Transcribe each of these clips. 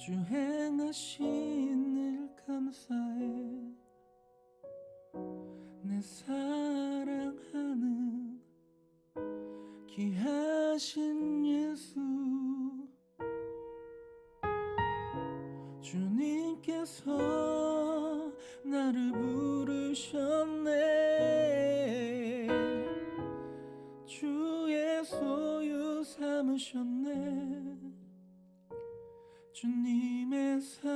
주 행하신 일 감사해. 내 사랑하는 귀하신 예수. 주님께서 나를 부르셨 주님의 사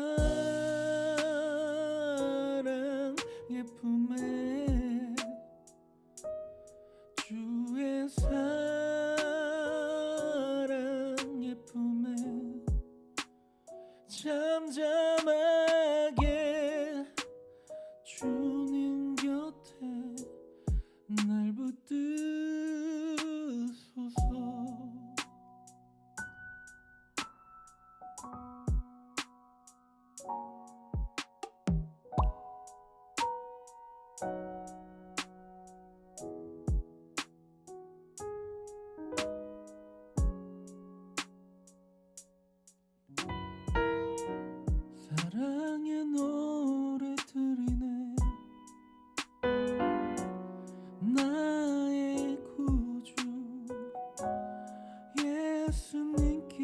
예수님께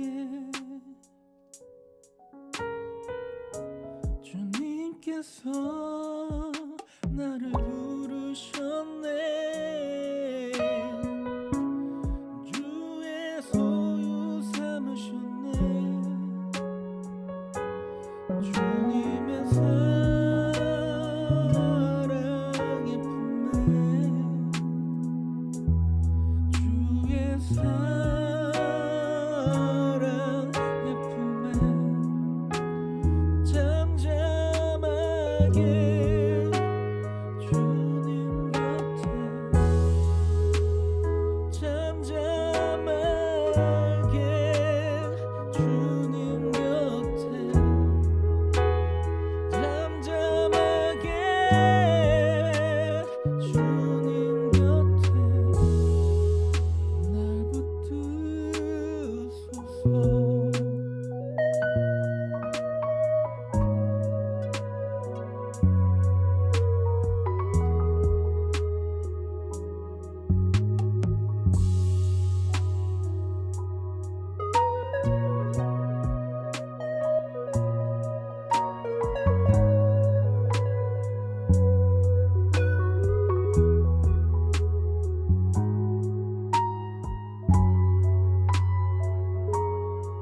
주님께서 나를 부르셨네. 주의 소유 삼으셨네. 주님의 사랑의 품에 주의 사랑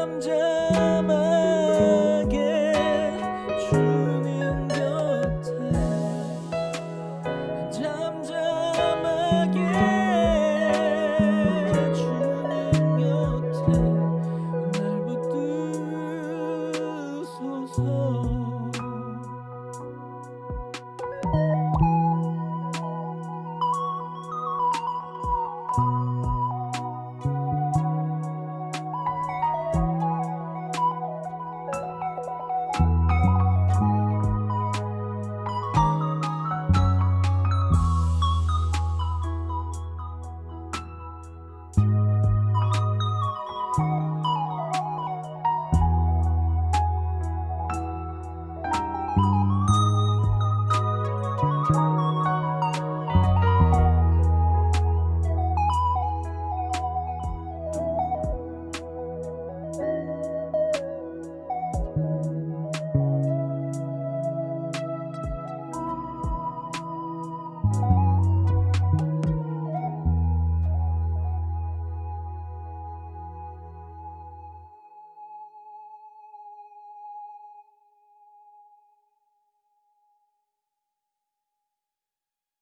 남자